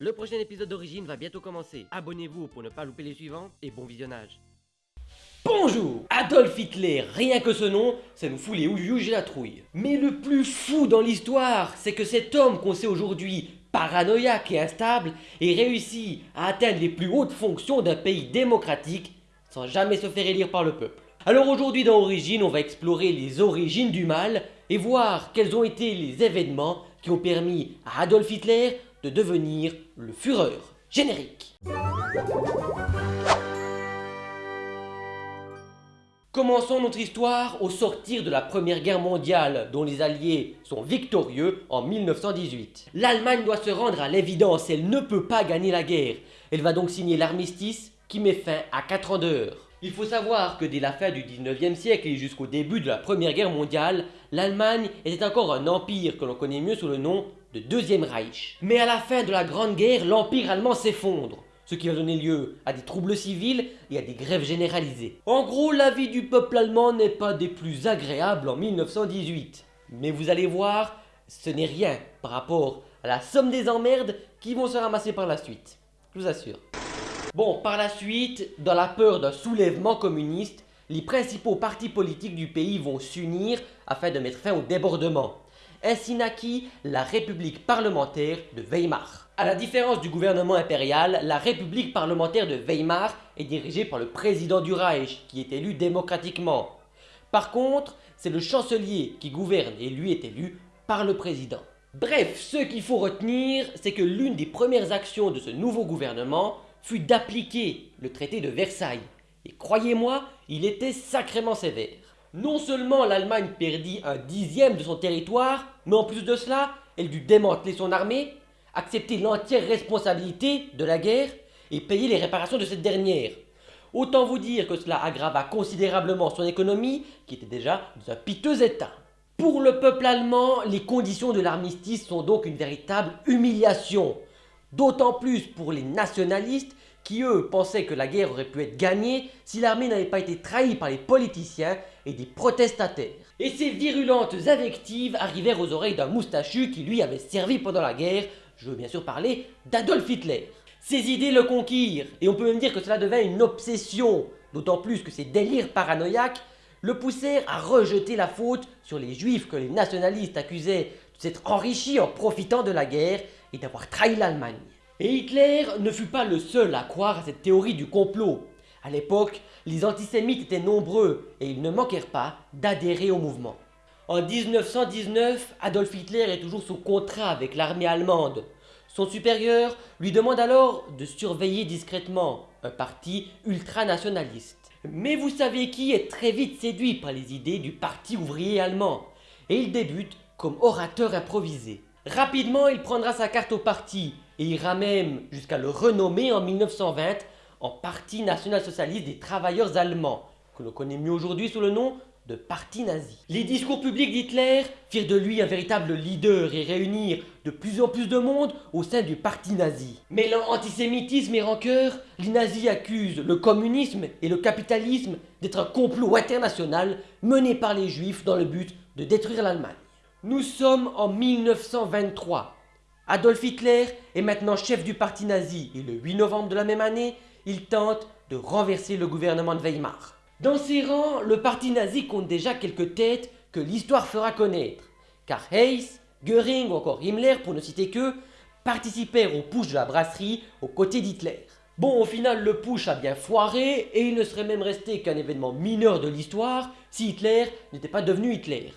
Le prochain épisode d'Origine va bientôt commencer. Abonnez-vous pour ne pas louper les suivants et bon visionnage. Bonjour Adolf Hitler, rien que ce nom, ça nous fout les houillous et la trouille. Mais le plus fou dans l'histoire, c'est que cet homme qu'on sait aujourd'hui paranoïaque et instable ait réussi à atteindre les plus hautes fonctions d'un pays démocratique sans jamais se faire élire par le peuple. Alors aujourd'hui dans Origine, on va explorer les origines du mal et voir quels ont été les événements qui ont permis à Adolf Hitler de devenir le Führer. Générique Commençons notre histoire au sortir de la Première Guerre mondiale dont les Alliés sont victorieux en 1918. L'Allemagne doit se rendre à l'évidence, elle ne peut pas gagner la guerre. Elle va donc signer l'armistice qui met fin à 4 ans de heure. Il faut savoir que dès la fin du 19e siècle et jusqu'au début de la Première Guerre mondiale, l'Allemagne était encore un empire que l'on connaît mieux sous le nom de Deuxième Reich. Mais à la fin de la Grande Guerre, l'empire allemand s'effondre, ce qui va donner lieu à des troubles civils et à des grèves généralisées. En gros, la vie du peuple allemand n'est pas des plus agréables en 1918. Mais vous allez voir, ce n'est rien par rapport à la somme des emmerdes qui vont se ramasser par la suite. Je vous assure. Bon, par la suite, dans la peur d'un soulèvement communiste, les principaux partis politiques du pays vont s'unir afin de mettre fin au débordement. Ainsi naquit la République parlementaire de Weimar. A la différence du gouvernement impérial, la République parlementaire de Weimar est dirigée par le président du Reich, qui est élu démocratiquement. Par contre, c'est le chancelier qui gouverne et lui est élu par le président. Bref, ce qu'il faut retenir, c'est que l'une des premières actions de ce nouveau gouvernement fut d'appliquer le traité de Versailles. Et croyez-moi, il était sacrément sévère. Non seulement l'Allemagne perdit un dixième de son territoire, mais en plus de cela, elle dut démanteler son armée, accepter l'entière responsabilité de la guerre et payer les réparations de cette dernière. Autant vous dire que cela aggrava considérablement son économie, qui était déjà dans un piteux état. Pour le peuple allemand, les conditions de l'armistice sont donc une véritable humiliation. D'autant plus pour les nationalistes qui eux pensaient que la guerre aurait pu être gagnée si l'armée n'avait pas été trahie par les politiciens et des protestataires. Et ces virulentes invectives arrivèrent aux oreilles d'un moustachu qui lui avait servi pendant la guerre, je veux bien sûr parler d'Adolf Hitler. Ses idées le conquirent, et on peut même dire que cela devint une obsession, d'autant plus que ses délires paranoïaques le poussèrent à rejeter la faute sur les juifs que les nationalistes accusaient de s'être enrichis en profitant de la guerre et d'avoir trahi l'Allemagne. Et Hitler ne fut pas le seul à croire à cette théorie du complot. À l'époque, les antisémites étaient nombreux et ils ne manquèrent pas d'adhérer au mouvement. En 1919, Adolf Hitler est toujours sous contrat avec l'armée allemande. Son supérieur lui demande alors de surveiller discrètement un parti ultranationaliste. Mais vous savez qui est très vite séduit par les idées du parti ouvrier allemand et il débute comme orateur improvisé. Rapidement, il prendra sa carte au parti et ira même jusqu'à le renommer en 1920 en Parti national-socialiste des travailleurs allemands, que l'on connaît mieux aujourd'hui sous le nom de Parti nazi. Les discours publics d'Hitler firent de lui un véritable leader et réunirent de plus en plus de monde au sein du Parti nazi. Mêlant antisémitisme et rancœur, les nazis accusent le communisme et le capitalisme d'être un complot international mené par les juifs dans le but de détruire l'Allemagne. Nous sommes en 1923. Adolf Hitler est maintenant chef du parti nazi et le 8 novembre de la même année, il tente de renverser le gouvernement de Weimar. Dans ses rangs, le parti nazi compte déjà quelques têtes que l'histoire fera connaître, car Heyss, Göring ou encore Himmler, pour ne citer que, participèrent au push de la brasserie aux côtés d'Hitler. Bon, au final, le push a bien foiré et il ne serait même resté qu'un événement mineur de l'histoire si Hitler n'était pas devenu Hitler.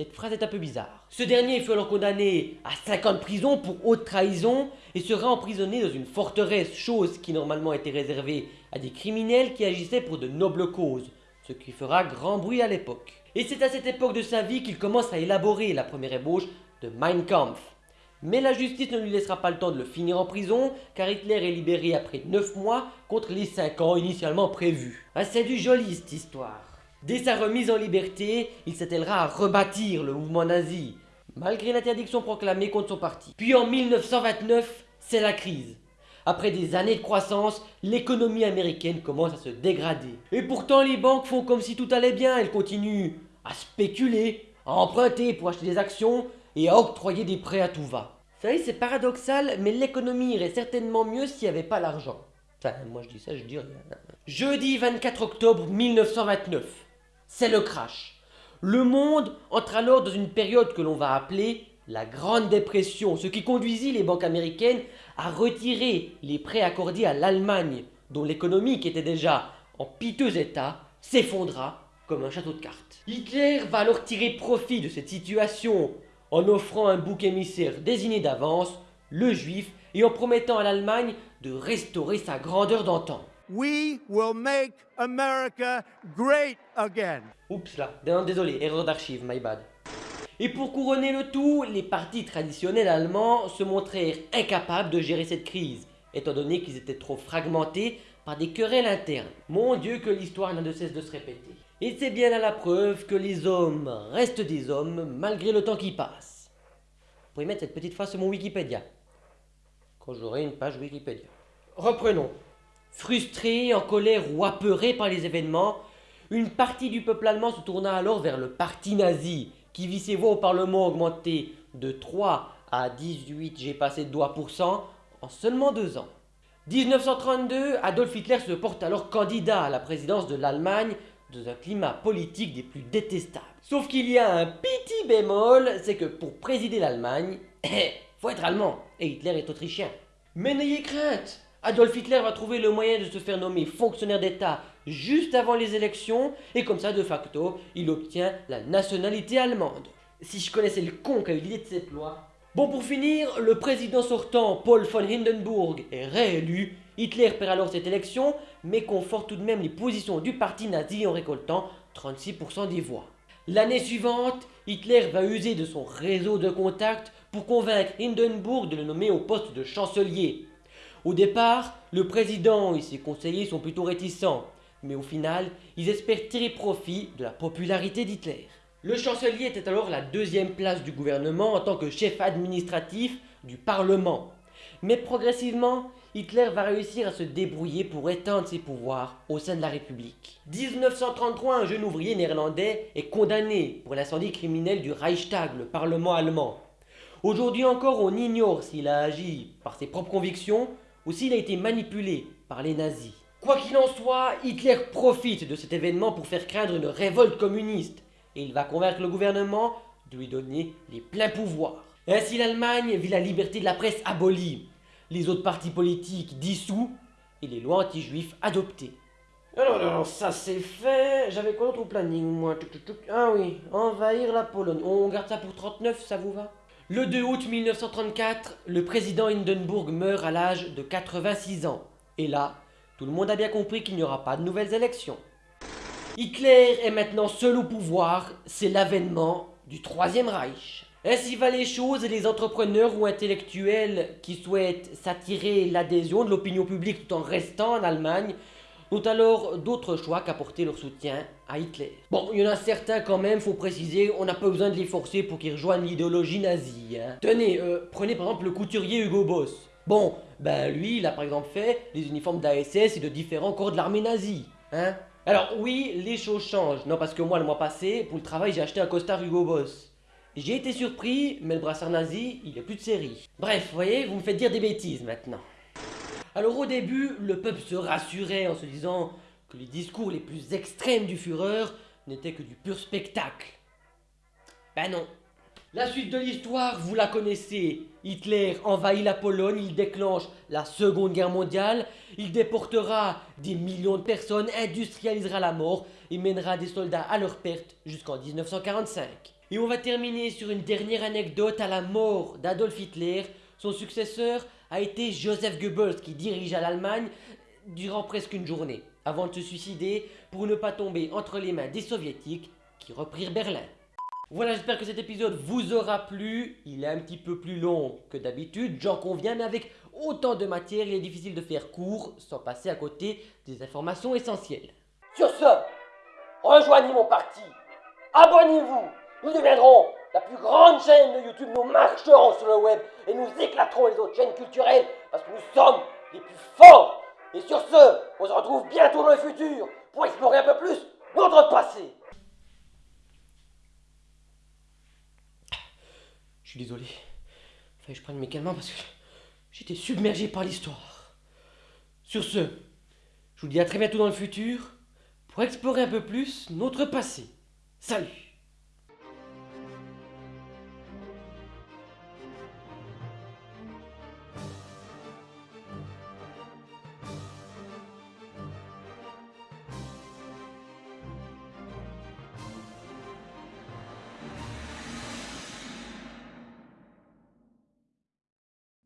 Cette phrase est un peu bizarre. Ce dernier fut alors condamné à 5 ans de prison pour haute trahison et sera emprisonné dans une forteresse, chose qui normalement était réservée à des criminels qui agissaient pour de nobles causes, ce qui fera grand bruit à l'époque. Et c'est à cette époque de sa vie qu'il commence à élaborer la première ébauche de Mein Kampf. Mais la justice ne lui laissera pas le temps de le finir en prison, car Hitler est libéré après 9 mois contre les 5 ans initialement prévus. C'est du joli cette histoire. Dès sa remise en liberté, il s'attellera à rebâtir le mouvement nazi, malgré l'interdiction proclamée contre son parti. Puis en 1929, c'est la crise. Après des années de croissance, l'économie américaine commence à se dégrader. Et pourtant les banques font comme si tout allait bien, elles continuent à spéculer, à emprunter pour acheter des actions et à octroyer des prêts à tout va. Vous savez, c'est paradoxal, mais l'économie irait certainement mieux s'il n'y avait pas l'argent. Enfin, moi je dis ça, je dis rien. Jeudi 24 octobre 1929. C'est le crash. Le monde entre alors dans une période que l'on va appeler la Grande Dépression, ce qui conduisit les banques américaines à retirer les prêts accordés à l'Allemagne, dont l'économie qui était déjà en piteux état s'effondra comme un château de cartes. Hitler va alors tirer profit de cette situation en offrant un bouc émissaire désigné d'avance, le juif, et en promettant à l'Allemagne de restaurer sa grandeur d'antan. We will make America great again. Oups là, désolé, erreur d'archive, my bad. Et pour couronner le tout, les partis traditionnels allemands se montrèrent incapables de gérer cette crise, étant donné qu'ils étaient trop fragmentés par des querelles internes. Mon Dieu que l'histoire n'a de cesse de se répéter. Et c'est bien là la preuve que les hommes restent des hommes malgré le temps qui passe. Vous pouvez mettre cette petite phrase sur mon Wikipédia. Quand j'aurai une page Wikipédia. Reprenons. Frustré, en colère ou apeuré par les événements, une partie du peuple allemand se tourna alors vers le parti nazi, qui vit ses voix au Parlement augmenter de 3 à 18, j'ai passé de doigts pour cent, en seulement deux ans. 1932, Adolf Hitler se porte alors candidat à la présidence de l'Allemagne dans un climat politique des plus détestables. Sauf qu'il y a un petit bémol, c'est que pour présider l'Allemagne, faut être allemand, et Hitler est autrichien. Mais n'ayez crainte, Adolf Hitler va trouver le moyen de se faire nommer fonctionnaire d'État juste avant les élections, et comme ça, de facto, il obtient la nationalité allemande. Si je connaissais le con qui eu l'idée de cette loi. Bon, pour finir, le président sortant, Paul von Hindenburg, est réélu. Hitler perd alors cette élection, mais conforte tout de même les positions du parti nazi en récoltant 36% des voix. L'année suivante, Hitler va user de son réseau de contacts pour convaincre Hindenburg de le nommer au poste de chancelier. Au départ, le président et ses conseillers sont plutôt réticents, mais au final, ils espèrent tirer profit de la popularité d'Hitler. Le chancelier était alors la deuxième place du gouvernement en tant que chef administratif du Parlement. Mais progressivement, Hitler va réussir à se débrouiller pour étendre ses pouvoirs au sein de la République. 1933, un jeune ouvrier néerlandais est condamné pour l'incendie criminel du Reichstag, le Parlement allemand. Aujourd'hui encore, on ignore s'il a agi par ses propres convictions ou s'il a été manipulé par les nazis. Quoi qu'il en soit, Hitler profite de cet événement pour faire craindre une révolte communiste et il va convaincre le gouvernement de lui donner les pleins pouvoirs. Ainsi l'Allemagne vit la liberté de la presse abolie, les autres partis politiques dissous et les lois anti-juifs adoptées. Alors, alors, ça c'est fait. J'avais quoi d'autre au planning, moi? Ah oui, envahir la Pologne. On garde ça pour 39, ça vous va? Le 2 août 1934, le président Hindenburg meurt à l'âge de 86 ans. Et là, tout le monde a bien compris qu'il n'y aura pas de nouvelles élections. Hitler est maintenant seul au pouvoir, c'est l'avènement du Troisième Reich. Ainsi va les choses et les entrepreneurs ou intellectuels qui souhaitent s'attirer l'adhésion de l'opinion publique tout en restant en Allemagne ont alors d'autres choix qu'apporter leur soutien à Hitler. Bon, il y en a certains quand même, faut préciser, on n'a pas besoin de les forcer pour qu'ils rejoignent l'idéologie nazie. Hein. Tenez, euh, prenez par exemple le couturier Hugo Boss. Bon, ben lui, il a par exemple fait les uniformes d'ASS et de différents corps de l'armée nazie. Hein Alors oui, les choses changent. Non, parce que moi, le mois passé, pour le travail, j'ai acheté un costard Hugo Boss. J'ai été surpris, mais le brassard nazi, il est plus de série. Bref, vous voyez, vous me faites dire des bêtises maintenant. Alors au début, le peuple se rassurait en se disant que les discours les plus extrêmes du Führer n'étaient que du pur spectacle. Ben non. La suite de l'histoire, vous la connaissez. Hitler envahit la Pologne, il déclenche la Seconde Guerre mondiale, il déportera des millions de personnes, industrialisera la mort et mènera des soldats à leur perte jusqu'en 1945. Et on va terminer sur une dernière anecdote à la mort d'Adolf Hitler. Son successeur a été Joseph Goebbels qui dirigea l'Allemagne durant presque une journée avant de se suicider pour ne pas tomber entre les mains des soviétiques qui reprirent Berlin. Voilà, j'espère que cet épisode vous aura plu. Il est un petit peu plus long que d'habitude, j'en conviens, mais avec autant de matière, il est difficile de faire court sans passer à côté des informations essentielles. Sur ce, rejoignez mon parti, abonnez-vous, nous deviendrons la plus grande chaîne de YouTube, nous marcherons sur le web et nous éclaterons les autres chaînes culturelles parce que nous sommes les plus forts. Et sur ce, on se retrouve bientôt dans le futur pour explorer un peu plus notre passé. Je suis désolé. Fallait que je prenne mes calmants parce que j'étais submergé par l'histoire. Sur ce, je vous dis à très bientôt dans le futur pour explorer un peu plus notre passé. Salut